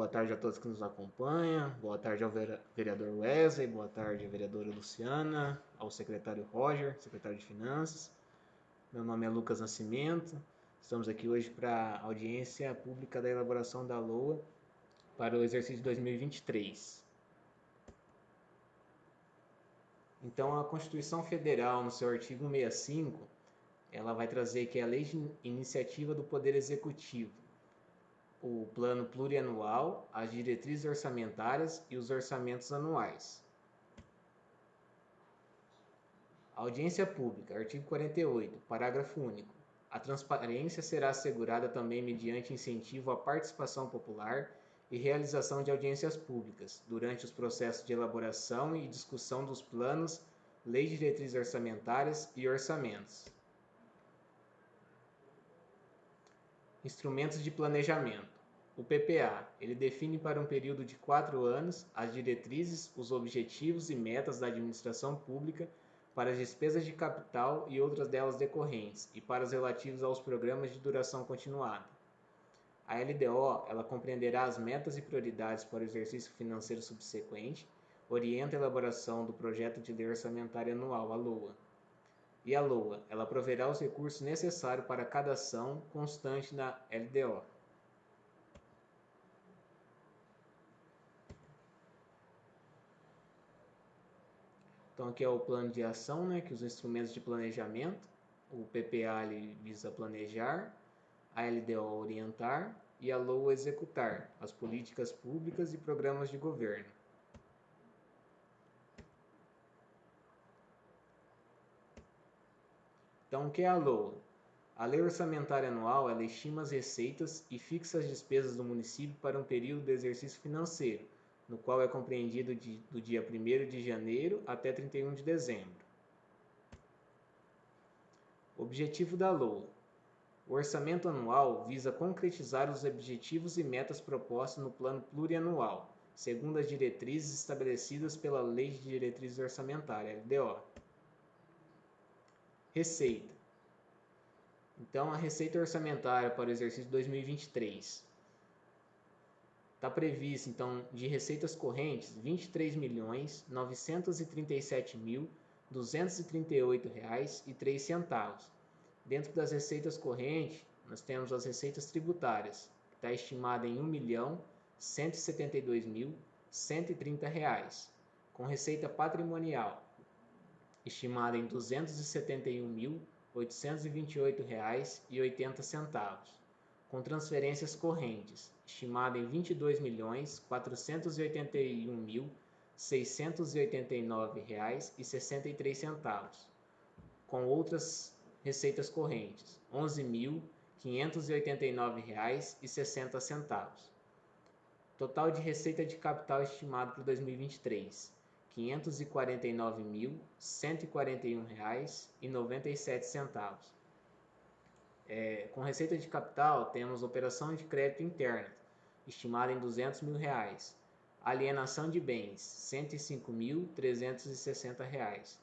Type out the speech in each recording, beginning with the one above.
Boa tarde a todos que nos acompanham. Boa tarde ao vereador Wesley, boa tarde à vereadora Luciana, ao secretário Roger, secretário de Finanças. Meu nome é Lucas Nascimento. Estamos aqui hoje para a audiência pública da elaboração da LOA para o exercício de 2023. Então, a Constituição Federal, no seu artigo 165, ela vai trazer que é a lei de iniciativa do Poder Executivo, o plano plurianual, as diretrizes orçamentárias e os orçamentos anuais. Audiência pública, artigo 48, parágrafo único. A transparência será assegurada também mediante incentivo à participação popular e realização de audiências públicas durante os processos de elaboração e discussão dos planos, leis diretrizes orçamentárias e orçamentos. Instrumentos de planejamento. O PPA, ele define para um período de quatro anos as diretrizes, os objetivos e metas da administração pública para as despesas de capital e outras delas decorrentes e para os relativos aos programas de duração continuada. A LDO, ela compreenderá as metas e prioridades para o exercício financeiro subsequente, orienta a elaboração do projeto de lei orçamentária anual, a LOA, e a LOA, ela proverá os recursos necessários para cada ação constante na LDO. Então aqui é o plano de ação, né, que os instrumentos de planejamento, o PPA ele visa planejar, a LDO orientar e a LOA executar as políticas públicas e programas de governo. Então, o que é a LOA? A Lei Orçamentária Anual ela estima as receitas e fixa as despesas do município para um período de exercício financeiro, no qual é compreendido de, do dia 1 de janeiro até 31 de dezembro. Objetivo da LOA: O orçamento anual visa concretizar os objetivos e metas propostos no plano plurianual, segundo as diretrizes estabelecidas pela Lei de Diretrizes Orçamentárias, LDO. Receita. Então, a receita orçamentária para o exercício 2023 está prevista, então, de receitas correntes R$ 23.937.238,03. Dentro das receitas correntes, nós temos as receitas tributárias, que está estimada em R$ 1.172.130, com receita patrimonial, estimada em R$ 271.828,80, com transferências correntes, estimada em R$ 22.481.689,63, com outras receitas correntes, R$ 11.589,60. Total de receita de capital estimado para 2023 R$ 549.141,97. É, com receita de capital, temos operação de crédito interna, estimada em 200 mil reais. Alienação de bens, R$ 105.360.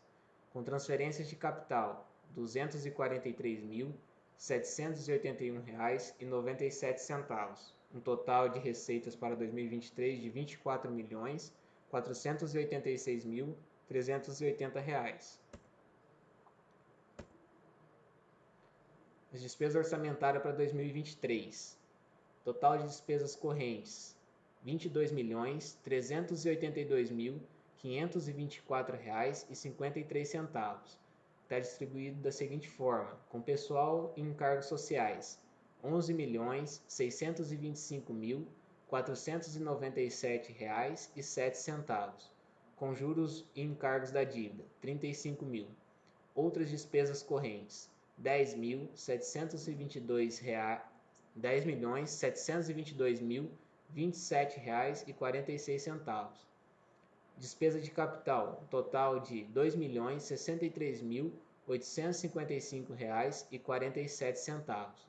Com transferências de capital, R$ 243.781,97. Um total de receitas para 2023 de R$ 24 milhões 486.380 reais. As despesas orçamentárias para 2023. Total de despesas correntes: R$ 22.382.524,53. Está distribuído da seguinte forma: com pessoal e encargos sociais, R$ 11.625.000 R$ 497,07, com juros e encargos da dívida, R$ 35 mil. Outras despesas correntes, R$ 10.722 R$ 10.722.027,46. Despesa de capital, total de R$ 2.063.855,47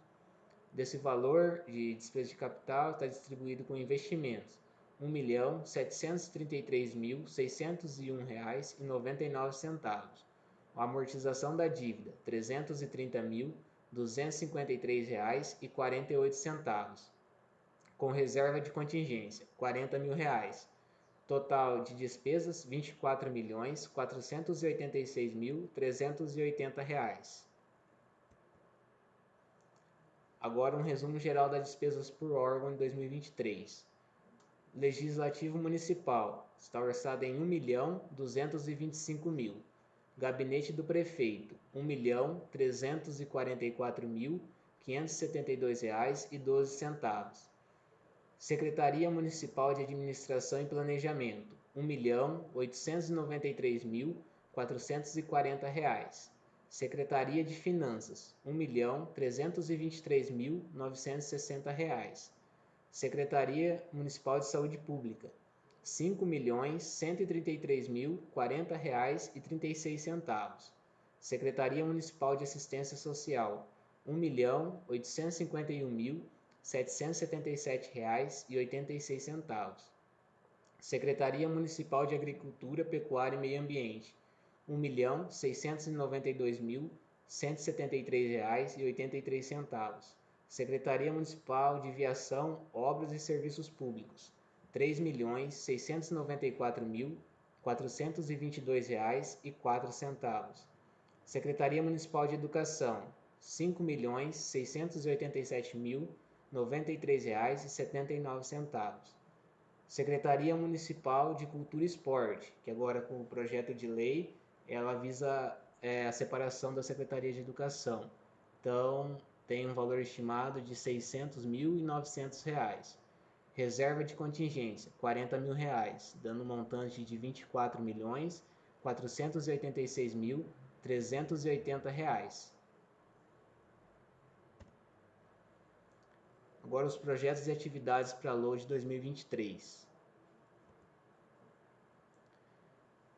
Desse valor de despesa de capital está distribuído com investimentos R$ 1.733.601,99. Amortização da dívida R$ 330.253,48. com reserva de contingência, 40 mil reais. Total de despesas, 24 milhões 486 mil 380 reais. Agora um resumo geral das despesas por órgão em 2023. Legislativo Municipal está orçado em 1 milhão 225 mil. Gabinete do Prefeito, 1 milhão 344 mil 572 reais e 12 centavos. Secretaria Municipal de Administração e Planejamento, 1 milhão 893 mil 440 reais. Secretaria de Finanças, 1.323.960 reais. Secretaria Municipal de Saúde Pública, 5.133.040 reais e 36 centavos. Secretaria Municipal de Assistência Social, 1.851.777 reais e 86 centavos. Secretaria Municipal de Agricultura, Pecuária e Meio Ambiente, R$ 1.692.173,83. Secretaria Municipal de Viação, Obras e Serviços Públicos, R$ 3.694.422,04. Secretaria Municipal de Educação, R$ 5.687.093,79. Secretaria Municipal de Cultura e Esporte, que agora com o projeto de lei ela visa é, a separação da Secretaria de Educação. Então, tem um valor estimado de R$ 600.900. Reserva de contingência, 40 mil reais, dando um montante de R$ 24 milhões 486 mil 380 reais. Agora os projetos e atividades para LOAD 2023.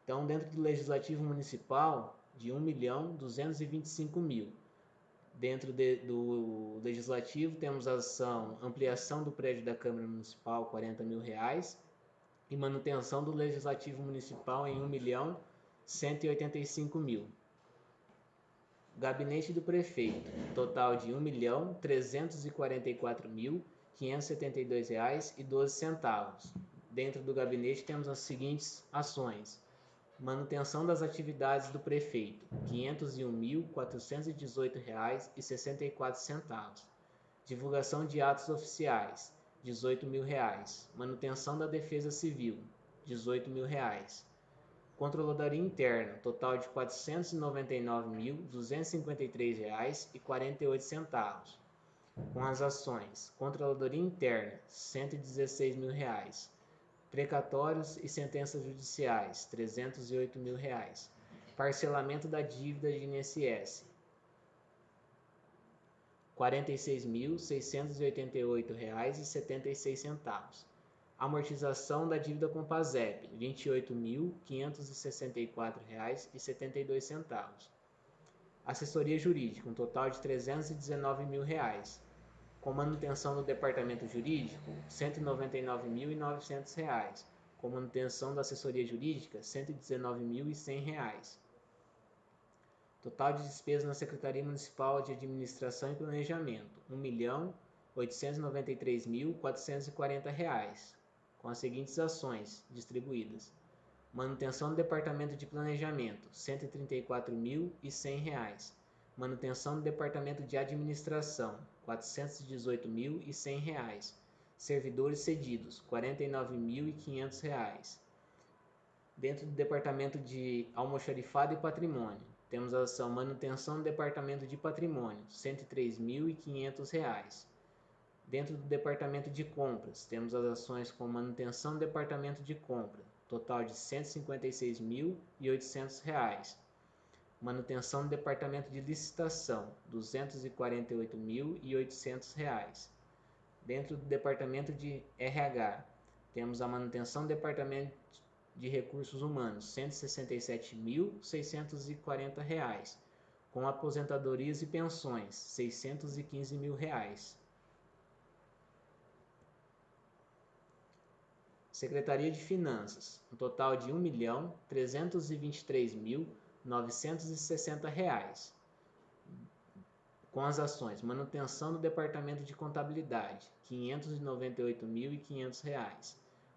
Então, dentro do Legislativo Municipal, de 1 milhão 225 mil. Dentro de, do Legislativo, temos a ação ampliação do prédio da Câmara Municipal, 40 mil reais, e manutenção do Legislativo Municipal em 1 milhão 185 mil. Gabinete do Prefeito, total de 1.344.572,12 reais e 12 centavos. Dentro do gabinete temos as seguintes ações: Manutenção das atividades do prefeito, R$ 501.418,64. Divulgação de atos oficiais, R$ 18.000. Manutenção da defesa civil, R$ 18.000. Controladoria interna, total de R$ 499.253,48. Com as ações, Controladoria interna, R$ 116.000 precatórios e sentenças judiciais, 308 mil reais. Parcelamento da dívida de INSS, R$ 46.688,76. Amortização da dívida com PASEP, R$ 28.564,72. Assessoria jurídica, um total de 319 mil reais com manutenção do departamento jurídico, R$ 199.900. Com manutenção da assessoria jurídica, R$ 119.100. Total de despesas na Secretaria Municipal de Administração e Planejamento, R$ 1.893.440, com as seguintes ações distribuídas. Manutenção do Departamento de Planejamento, R$ 134.100. Manutenção do Departamento de Administração, R$ 418.100. Servidores cedidos, R$ 49.500. Dentro do Departamento de Almoxarifado e Patrimônio, temos a ação Manutenção do Departamento de Patrimônio, R$ 103.500. Dentro do Departamento de Compras, temos as ações com Manutenção do Departamento de Compra, total de R$ 156.800 Manutenção do Departamento de Licitação, R$ 248.800. Dentro do Departamento de RH, temos a manutenção do Departamento de Recursos Humanos, R$ 167.640. Com aposentadorias e pensões, 615 mil reais. Secretaria de Finanças, um total de R$ 1.323.000 960 reais. com as ações manutenção do departamento de contabilidade, R$ 598.500,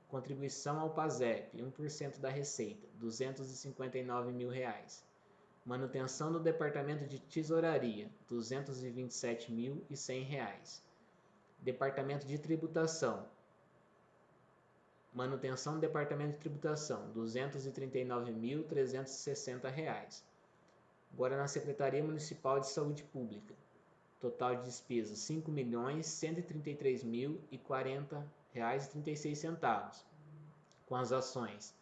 contribuição ao PASEP, 1% da receita, 259 mil reais. manutenção do departamento de tesouraria, R$ 227.100, departamento de tributação, manutenção do departamento de tributação, R$ 239.360. Agora na Secretaria Municipal de Saúde Pública, Total de despesas R$ 5.133.040,36 com as ações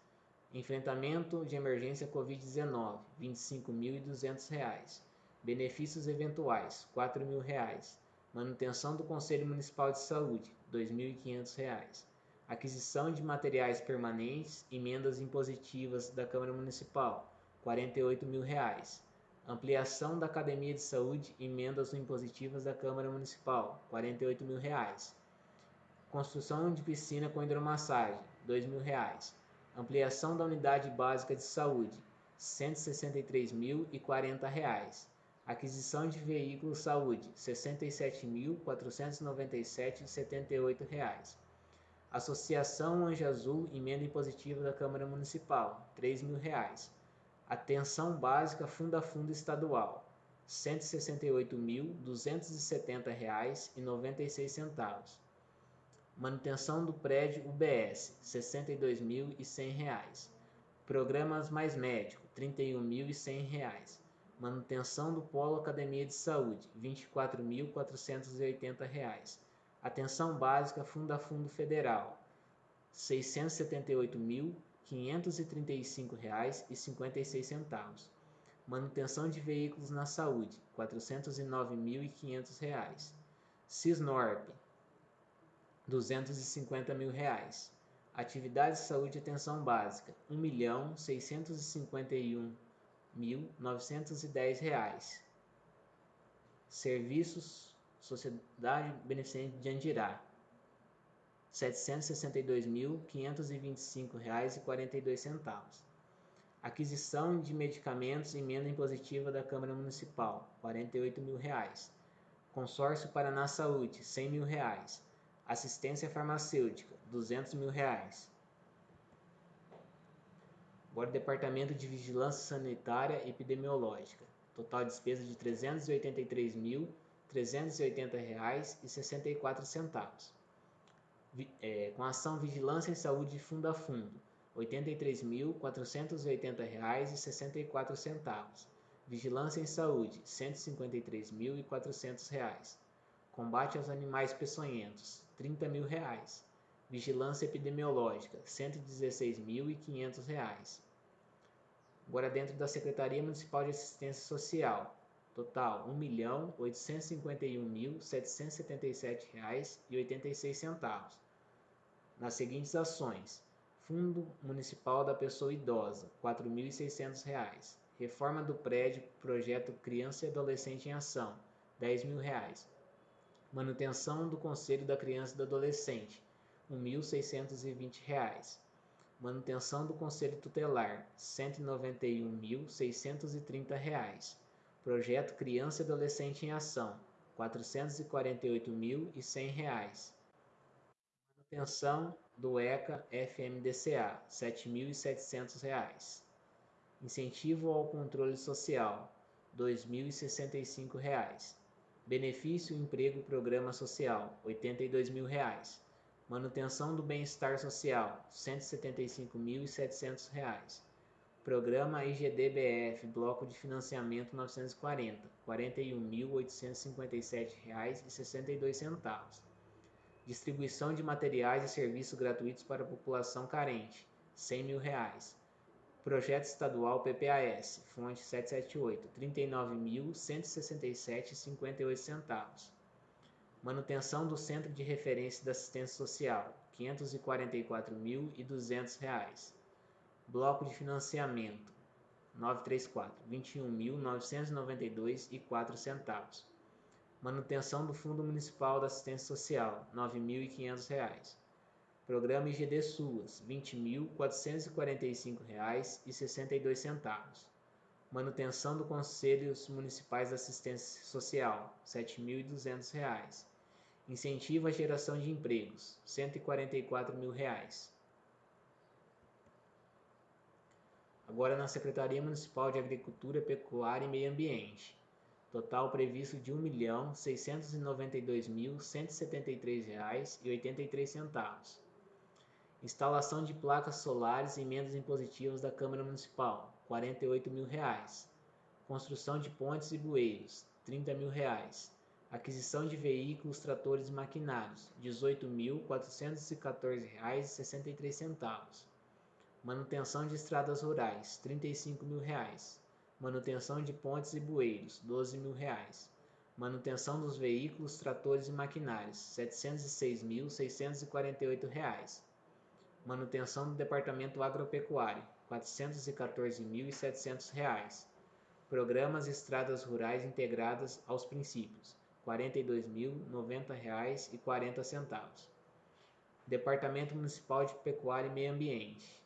Enfrentamento de emergência Covid-19, R$ 25.200. Benefícios eventuais, R$ 4.000. Manutenção do Conselho Municipal de Saúde, R$ 2.500. Aquisição de materiais permanentes, emendas impositivas da Câmara Municipal, R$ 48.000 Ampliação da Academia de Saúde, emendas impositivas da Câmara Municipal, 48 mil reais. Construção de piscina com hidromassagem, 2 mil reais. Ampliação da Unidade Básica de Saúde, 163.040 reais. Aquisição de veículos saúde, R$ 67.497,78. Associação Anjo Azul, emenda impositiva da Câmara Municipal, R$ 3 mil. Reais Atenção básica fundo a fundo estadual, R$ 168.270,96. Manutenção do prédio UBS, R$ 62.100. Programas Mais Médico, R$ 31.100. Manutenção do Polo Academia de Saúde, R$ 24.480. Atenção Básica Fundo a Fundo Federal, R$ 678.000. R$ 535,56. Manutenção de veículos na saúde, R$ 409.500. Cisnorp, 250 mil reais. Atividade de saúde e atenção básica, 1.651.910 reais. Serviços Sociedade Beneficente de Andirá, R$ 762.525,42. Aquisição de medicamentos emenda impositiva da Câmara Municipal, 48 mil reais. Consórcio Paraná Saúde, 100 mil reais. Assistência farmacêutica, 200 mil reais. Agora, Departamento de Vigilância Sanitária Epidemiológica. Total despesa de R$ 383.380,64 é, com ação Vigilância em Saúde Fundo a Fundo, R$ 83.480,64. Vigilância em Saúde, R$ 153.400. Combate aos animais peçonhentos, 30 mil reais. Vigilância epidemiológica, R$ 116.500. Agora dentro da Secretaria Municipal de Assistência Social, Total, R$ 1.851.777,86. Nas seguintes ações: Fundo Municipal da Pessoa Idosa, R$ 4.600. Reforma do prédio Projeto Criança e Adolescente em Ação, R$ 10.000. Manutenção do Conselho da Criança e do Adolescente, R$ 1.620. Manutenção do Conselho Tutelar, R$ 191.630. Projeto Criança e Adolescente em Ação, R$ 448.100. Manutenção do ECA FMDCA, R$ 7.700. Incentivo ao controle social, R$ 2.065. Benefício Emprego Programa Social, R$ 82.000. Manutenção do Bem-Estar Social, R$ 175.700. Programa IGDBF, Bloco de Financiamento 940, R$ 41.857,62. Distribuição de materiais e serviços gratuitos para a população carente, 100 mil reais. Projeto Estadual PPAS, fonte 778, R$ 39.167,58. Manutenção do Centro de Referência da Assistência Social, R$ 544.200 Bloco de financiamento 934 21.992 e 4 centavos. Manutenção do Fundo Municipal da Assistência Social R$ 9.500. Programa IGD Suas R$ 20.445,62. Manutenção dos Conselhos Municipais de Assistência Social, R$ 7.200. Incentivo à geração de empregos, 144 mil reais. Agora na Secretaria Municipal de Agricultura, Pecuária e Meio Ambiente. Total previsto de R$ 1.692.173,83. Instalação de placas solares e emendas impositivas da Câmara Municipal, 48 mil reais. Construção de pontes e bueiros, 30 mil reais. Aquisição de veículos, tratores e maquinários, R$ 18.414,63. Manutenção de estradas rurais, 35 mil reais. Manutenção de pontes e bueiros, 12 mil reais. Manutenção dos veículos, tratores e maquinários, R$ 706.648. Manutenção do Departamento Agropecuário, R$ 414.700. Programas Estradas Rurais Integradas aos Princípios, R$ 42.090,40. Departamento Municipal de Pecuária e Meio Ambiente.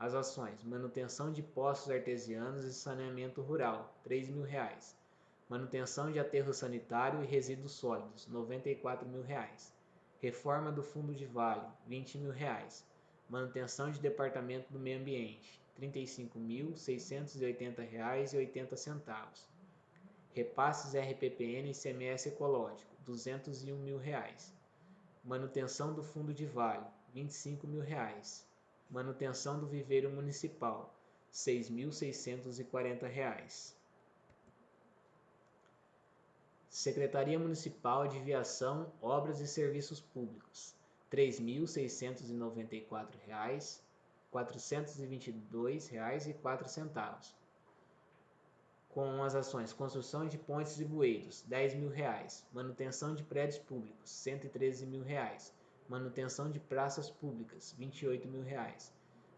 As ações: manutenção de poços artesianos e saneamento rural, 3 mil reais. Manutenção de aterro sanitário e resíduos sólidos, 94 mil reais. Reforma do fundo de vale, 20 mil reais. Manutenção de Departamento do Meio Ambiente, R$ 35.680,80. Repasses RPPN e CMS Ecológico, 201 mil reais. Manutenção do Fundo de Vale, 25 mil reais. Manutenção do Viveiro Municipal, R$ 6.640. Secretaria Municipal de Viação, Obras e Serviços Públicos, R$ 3.694,00, R$ 422,04. Com as ações construção de pontes e bueiros, 10 mil reais. Manutenção de prédios públicos, 113 mil reais. Manutenção de praças públicas, 28 mil reais.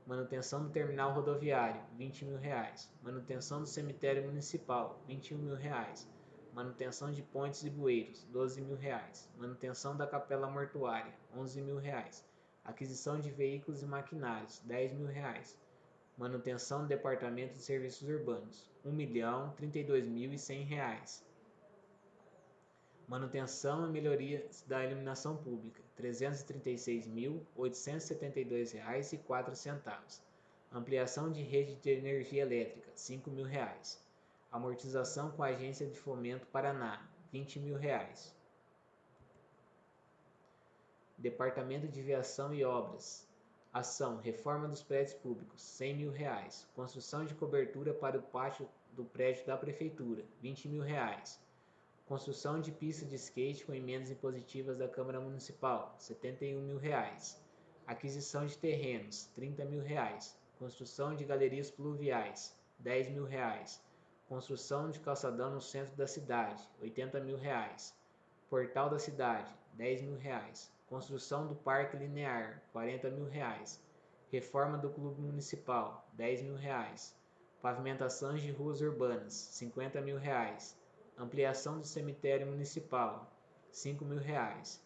Manutenção do terminal rodoviário, 20 mil reais. Manutenção do cemitério municipal, R$ 21 mil. Reais manutenção de pontes e bueiros, 12 mil reais. Manutenção da capela mortuária, 11 mil reais. Aquisição de veículos e maquinários, 10 mil reais. Manutenção do Departamento de Serviços Urbanos, R$ 1.032.100. Manutenção e melhorias da iluminação pública, R$ 336.872,04. Ampliação de rede de energia elétrica, R$ 5 mil. Reais amortização com a Agência de Fomento Paraná, 20 mil reais. Departamento de Viação e Obras, ação, reforma dos prédios públicos, 100 mil reais. Construção de cobertura para o pátio do prédio da Prefeitura, 20 mil reais. Construção de pista de skate com emendas impositivas da Câmara Municipal, 71 mil reais. Aquisição de terrenos, 30 mil reais. Construção de galerias pluviais, 10 mil reais Construção de calçadão no centro da cidade, 80 mil reais. Portal da cidade, 10 mil reais. Construção do parque linear, 40 mil reais. Reforma do clube municipal, 10 mil reais. Pavimentações de ruas urbanas, 50 mil reais. Ampliação do cemitério municipal, 5 mil reais.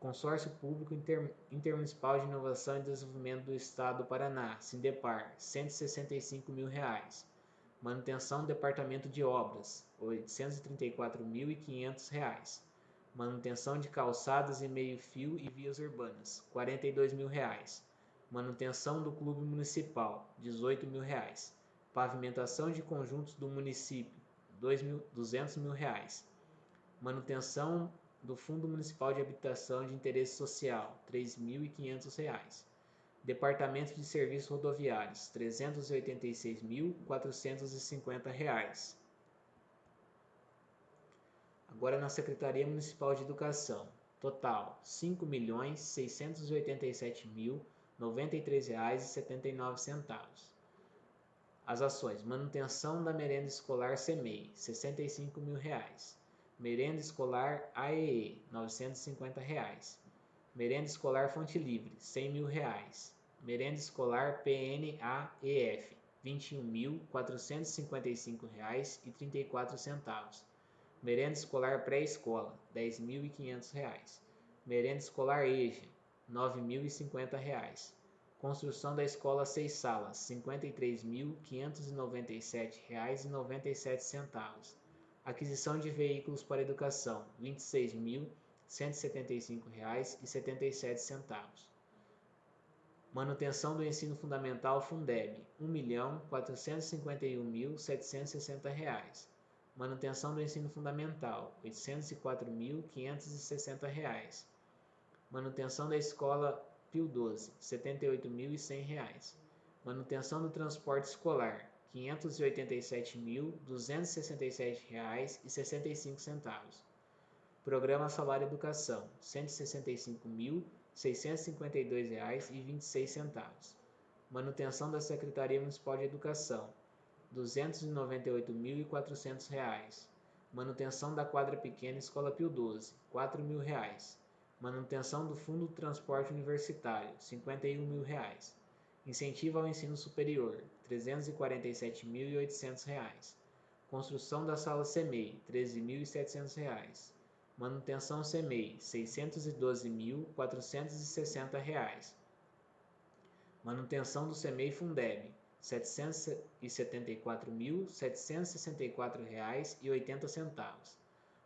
Consórcio Público Inter, Intermunicipal de Inovação e Desenvolvimento do Estado do Paraná, Sindepar, 165 mil reais. Manutenção do Departamento de Obras, R$ 834.500. Manutenção de calçadas e meio-fio e vias urbanas, 42 mil reais. Manutenção do Clube Municipal, 18 mil reais. Pavimentação de conjuntos do município, 200 mil reais. Manutenção do Fundo Municipal de Habitação de Interesse Social, R$ 3.500. Departamento de Serviços Rodoviários, R$ 386.450. Agora na Secretaria Municipal de Educação, total R$ 5.687.093,79. As ações: manutenção da merenda escolar CEMEI, 65 mil reais. Merenda escolar AEE, 950 reais. Merenda escolar Fonte Livre, 100 mil reais. Merenda escolar PNAEF, R$ 21.455,34. Merenda escolar pré-escola, R$ 10.500. Merenda escolar EJA, R$ 9.050. Construção da escola seis salas, R$ 53.597,97. Aquisição de veículos para educação, R$ 26.175,77. Manutenção do ensino fundamental Fundeb, R$ 1.451.760. Manutenção do ensino fundamental, R$ 804.560. Manutenção da escola Pio 12, R$ 78.100. Manutenção do transporte escolar, R$ 587.267,65. Programa Salário Educação, R$ 165.652,26. Manutenção da Secretaria Municipal de Educação, R$ 298.400. Manutenção da quadra pequena Escola Pio 12, R$ 4.000. Manutenção do Fundo Transporte Universitário, 51 mil reais. Incentivo ao ensino superior, R$ 347.800. Construção da sala CEMEI, R$ 13.700. Manutenção CEMEI, R$ 612.460. Manutenção do CEMEI Fundeb, R$ 774.764,80.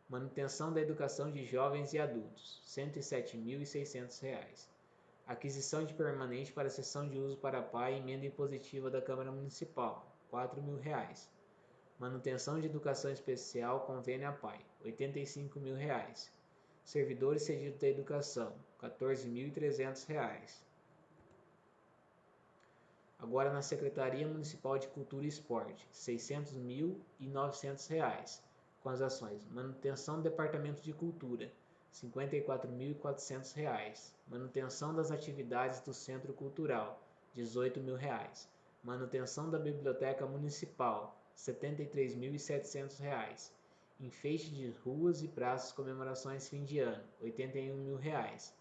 Manutenção da educação de jovens e adultos, R$ 107.600. Aquisição de permanente para sessão de uso para pai e emenda impositiva da Câmara Municipal, R$ 4.000. Manutenção de educação especial convênio a pai, R$ 85.000. Servidores cedidos da educação, R$ 14.300. Agora na Secretaria Municipal de Cultura e Esporte, R$ 600.900 com as ações manutenção do Departamento de Cultura, R$ 54.400. Manutenção das atividades do Centro Cultural, R$ 18.000. Manutenção da Biblioteca Municipal, R$ 73.700. Enfeite de ruas e praças comemorações fim de ano, R$ 81.000.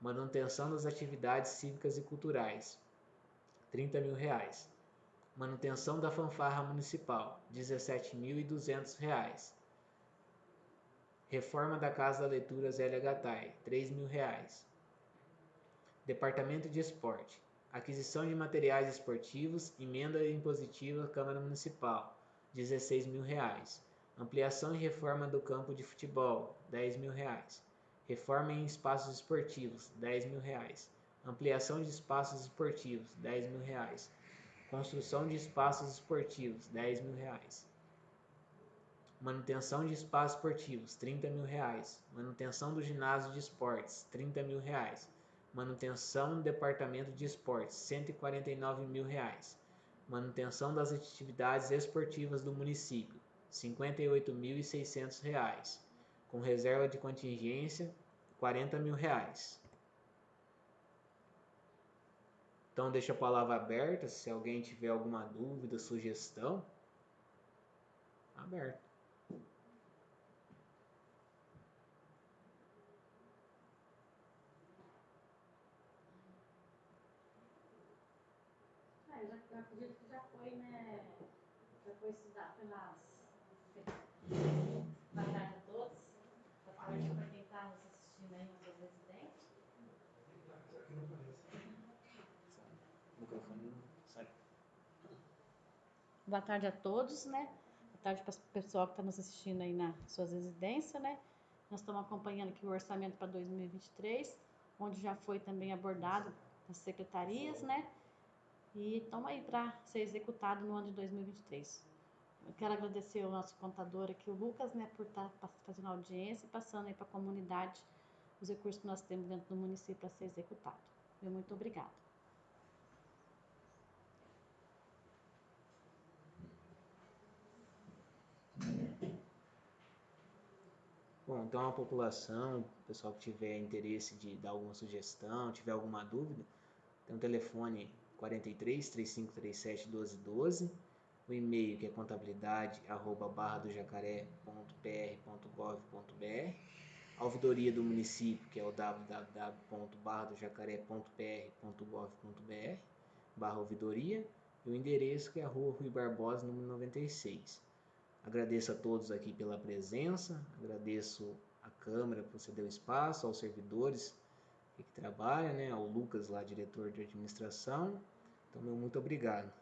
Manutenção das atividades cívicas e culturais, R$ 30.000. Manutenção da fanfarra municipal, R$ 17.200. Reforma da Casa da Leitura Zélia Gattai, 3 mil reais. Departamento de Esporte. Aquisição de materiais esportivos, emenda impositiva Câmara Municipal, 16 mil reais. Ampliação e reforma do campo de futebol, 10 mil reais. Reforma em espaços esportivos, 10 mil reais. Ampliação de espaços esportivos, 10 mil reais. Construção de espaços esportivos, 10 mil reais. Manutenção de espaços esportivos, 30 mil reais. Manutenção do ginásio de esportes, 30 mil reais. Manutenção do departamento de esportes, 149 mil reais. Manutenção das atividades esportivas do município, 58.600 reais. Com reserva de contingência, 40 mil reais. Então deixa a palavra aberta, se alguém tiver alguma dúvida, sugestão, aberto. eu acredito que já foi, né? Já foi estudado pelas. Boa tarde a todos. Boa tarde para quem está nos assistindo aí nas suas residências. Boa tarde a todos, né? Boa tarde para o pessoal que está nos assistindo aí nas suas residências, né? Nós estamos acompanhando aqui o orçamento para 2023, onde já foi também abordado as secretarias, né? e estão aí para ser executado no ano de 2023. Eu quero agradecer ao nosso contador aqui, o Lucas, né, por estar tá fazendo audiência e passando aí para a comunidade os recursos que nós temos dentro do município para ser executado. Muito obrigada. Bom, então a população, o pessoal que tiver interesse de dar alguma sugestão, tiver alguma dúvida, tem um telefone 43 3537 1212, o e-mail que é contabilidade arroba barra do jacaré.pr.gov.br, a ouvidoria do município que é o www.barradojacaré.pr.gov.br barra ouvidoria e o endereço que é a rua Rui Barbosa, número 96. Agradeço a todos aqui pela presença, agradeço a Câmara por ceder o espaço, aos servidores que trabalha, né? Ao Lucas lá, diretor de administração. Então, meu muito obrigado.